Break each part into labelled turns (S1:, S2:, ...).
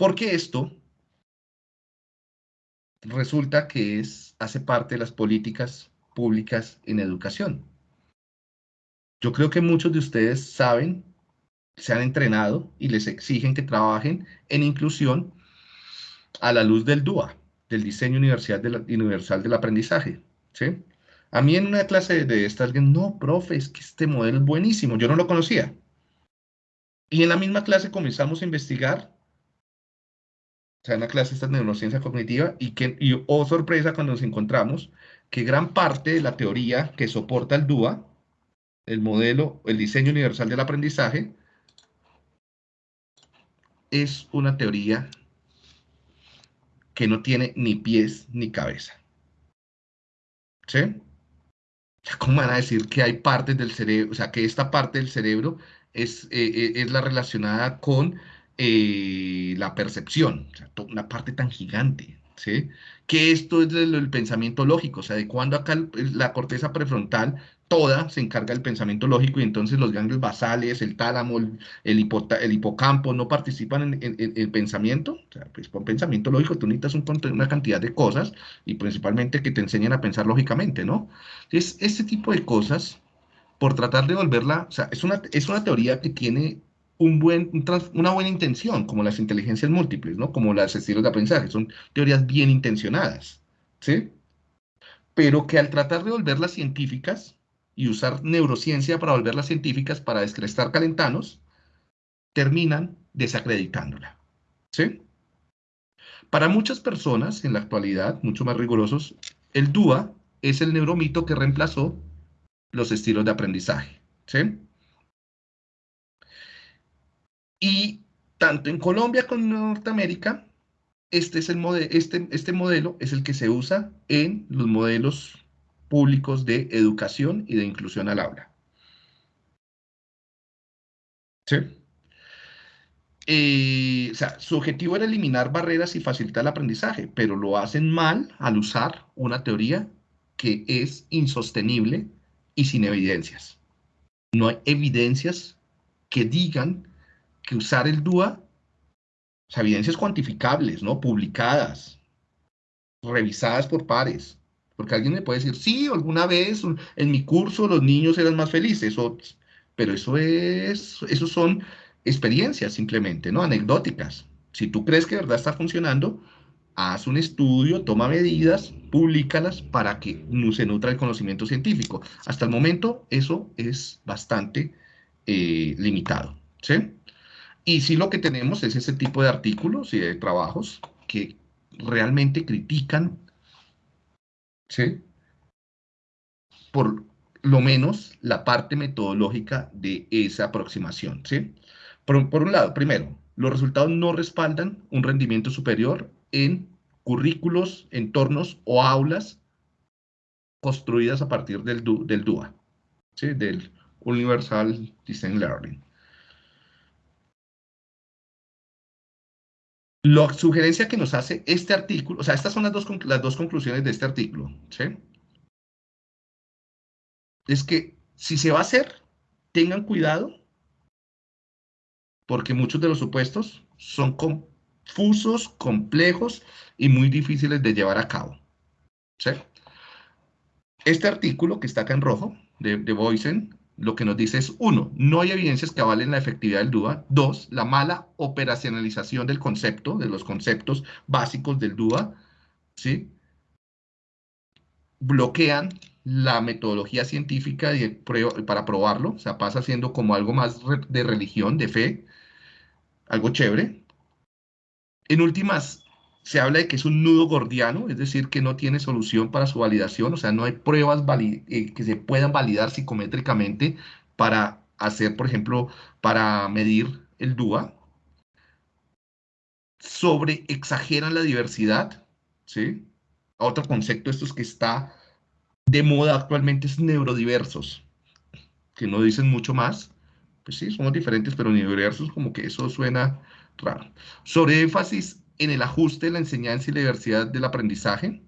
S1: Porque esto resulta que es, hace parte de las políticas públicas en educación. Yo creo que muchos de ustedes saben, se han entrenado y les exigen que trabajen en inclusión a la luz del DUA, del diseño universal, universal del aprendizaje. ¿sí? A mí en una clase de esta alguien, no, profe, es que este modelo es buenísimo, yo no lo conocía. Y en la misma clase comenzamos a investigar, o sea, en la clase esta neurociencia cognitiva, y, que, y oh sorpresa cuando nos encontramos que gran parte de la teoría que soporta el DUA, el modelo, el diseño universal del aprendizaje, es una teoría que no tiene ni pies ni cabeza. ¿Sí? ¿Cómo van a decir que hay partes del cerebro, o sea, que esta parte del cerebro es, eh, eh, es la relacionada con eh, la percepción, una parte tan gigante, ¿sí? Que esto es el, el pensamiento lógico, o sea, de cuando acá la corteza prefrontal toda se encarga del pensamiento lógico y entonces los ganglios basales, el tálamo, el, el, hipocampo no participan en, el pensamiento. O sea, pues con pensamiento lógico tú necesitas una cantidad de cosas y principalmente que te enseñen a pensar lógicamente, ¿no? Entonces, este tipo de cosas, por tratar de volverla, o sea, es una, es una teoría que tiene una buena intención, como las inteligencias múltiples, ¿no? Como las estilos de aprendizaje, son teorías bien intencionadas, ¿sí? Pero que al tratar de volverlas científicas, y usar neurociencia para volverlas científicas para descrestar calentanos, terminan desacreditándola. ¿Sí? Para muchas personas en la actualidad, mucho más rigurosos, el DUA es el neuromito que reemplazó los estilos de aprendizaje. ¿sí? Y tanto en Colombia como en Norteamérica, este, es el este, este modelo es el que se usa en los modelos públicos de educación y de inclusión al aula. ¿Sí? Eh, o sea, su objetivo era eliminar barreras y facilitar el aprendizaje, pero lo hacen mal al usar una teoría que es insostenible y sin evidencias. No hay evidencias que digan que usar el DUA, evidencias cuantificables, ¿no? Publicadas, revisadas por pares, porque alguien me puede decir, sí, alguna vez en mi curso los niños eran más felices, pero eso es, eso son experiencias simplemente, ¿no? Anecdóticas. Si tú crees que de verdad está funcionando, haz un estudio, toma medidas, públicalas para que se nutra el conocimiento científico. Hasta el momento eso es bastante eh, limitado, ¿sí? Y sí lo que tenemos es ese tipo de artículos y de trabajos que realmente critican ¿sí? Por lo menos la parte metodológica de esa aproximación, ¿sí? Por, por un lado, primero, los resultados no respaldan un rendimiento superior en currículos, entornos o aulas construidas a partir del, del DUA, ¿sí? del Universal Design Learning. La sugerencia que nos hace este artículo, o sea, estas son las dos, las dos conclusiones de este artículo, ¿sí? Es que si se va a hacer, tengan cuidado, porque muchos de los supuestos son confusos, complejos y muy difíciles de llevar a cabo. ¿sí? Este artículo que está acá en rojo, de, de Boysen, lo que nos dice es, uno, no hay evidencias que avalen la efectividad del DUA. Dos, la mala operacionalización del concepto, de los conceptos básicos del DUA, ¿sí? Bloquean la metodología científica para probarlo, o sea, pasa siendo como algo más de religión, de fe, algo chévere. En últimas, se habla de que es un nudo gordiano, es decir, que no tiene solución para su validación, o sea, no hay pruebas eh, que se puedan validar psicométricamente para hacer, por ejemplo, para medir el DUA. Sobre exageran la diversidad, ¿sí? Otro concepto, esto es que está de moda actualmente, es neurodiversos, que no dicen mucho más. Pues sí, somos diferentes, pero neurodiversos como que eso suena raro. Sobre énfasis en el ajuste de la enseñanza y la diversidad del aprendizaje.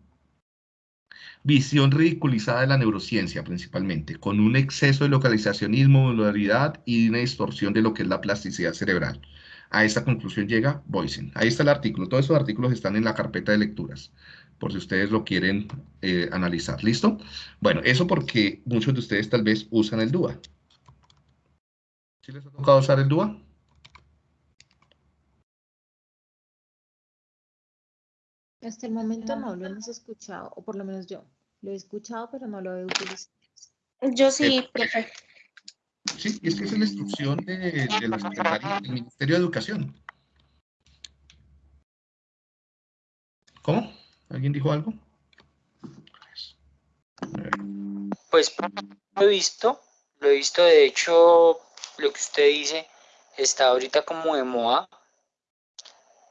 S1: Visión ridiculizada de la neurociencia principalmente, con un exceso de localizacionismo, modularidad y una distorsión de lo que es la plasticidad cerebral. A esta conclusión llega Boysen. Ahí está el artículo. Todos esos artículos están en la carpeta de lecturas, por si ustedes lo quieren eh, analizar. ¿Listo? Bueno, eso porque muchos de ustedes tal vez usan el DUA. ¿Sí les ha tocado usar el DUA?
S2: Hasta el momento no lo hemos escuchado, o por lo menos yo. Lo he escuchado, pero no lo he utilizado.
S3: Yo sí, profe.
S1: Sí, y es que es la instrucción de, de la Secretaría del Ministerio de Educación. ¿Cómo? ¿Alguien dijo algo?
S4: Pues lo he visto, lo he visto, de hecho, lo que usted dice está ahorita como de moda,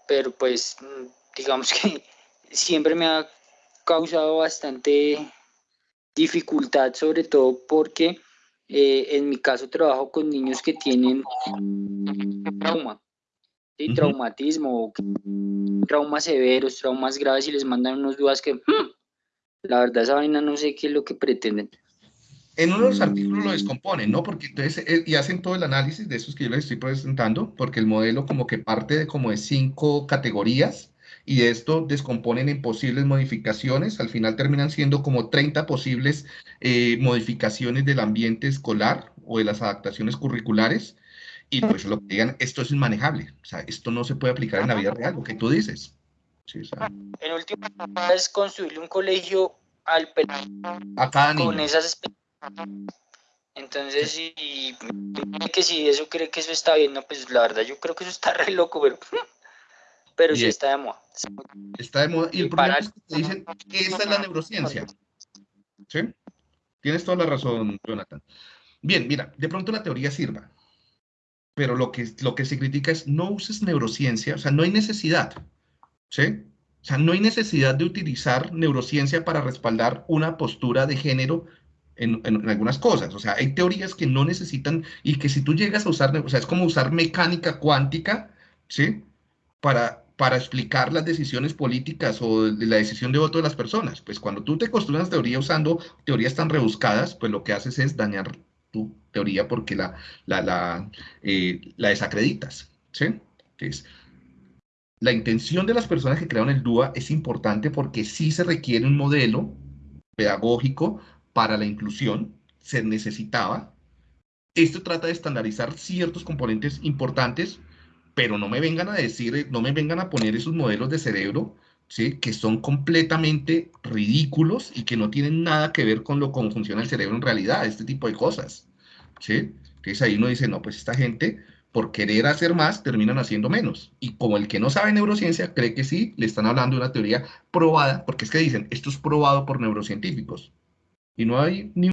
S4: pero pues mm, digamos que siempre me ha causado bastante dificultad, sobre todo porque eh, en mi caso trabajo con niños que tienen trauma, traumatismo, traumas severos, traumas graves y les mandan unos dudas que hmm, la verdad esa vaina no sé qué es lo que pretenden.
S1: En uno de los artículos lo descomponen, ¿no? Porque entonces, eh, y hacen todo el análisis de esos que yo les estoy presentando, porque el modelo como que parte de como de cinco categorías, y de esto descomponen en posibles modificaciones, al final terminan siendo como 30 posibles eh, modificaciones del ambiente escolar o de las adaptaciones curriculares, y pues lo que digan, esto es inmanejable, o sea, esto no se puede aplicar en la vida real, lo que tú dices. Sí, o sea,
S4: En última es construirle un colegio al pelado
S1: a cada
S4: con
S1: niño.
S4: esas expectativas. Entonces, si que si eso cree que eso está bien, no, pues la verdad yo creo que eso está re loco, pero, pero sí
S1: Bien.
S4: está de moda.
S1: Está de moda. Y el
S4: Y
S1: problema
S4: para-
S1: es que te dicen que esa es la neurociencia. ¿Sí? Tienes toda la razón, Jonathan. Bien, mira, de pronto la teoría sirva, pero lo que, lo que se critica es no uses neurociencia, o sea, no hay necesidad. ¿Sí? O sea, no hay necesidad de utilizar neurociencia para respaldar una postura de género en, en- en algunas cosas. O sea, hay teorías que no necesitan y que si tú llegas a usar, o sea, es como usar mecánica cuántica, ¿sí? Para, para explicar las decisiones políticas o la decisión de voto de las personas. Pues cuando tú te construyes teoría usando teorías tan rebuscadas, pues lo que haces es dañar tu teoría porque la, la, la, eh, la desacreditas, ¿sí? Entonces, la intención de las personas que crearon el DUA es importante porque sí se requiere un modelo pedagógico para la inclusión, se necesitaba. Esto trata de estandarizar ciertos componentes importantes, pero no me vengan a decir, no me vengan a poner esos modelos de cerebro, ¿sí? Que son completamente ridículos y que no tienen nada que ver con lo cómo funciona el cerebro en realidad, este tipo de cosas, ¿sí? Entonces ahí uno dice, no, pues esta gente por querer hacer más, terminan haciendo menos. Y como el que no sabe neurociencia cree que sí, le están hablando de una teoría probada, porque es que dicen, esto es probado por neurocientíficos. Y no hay ni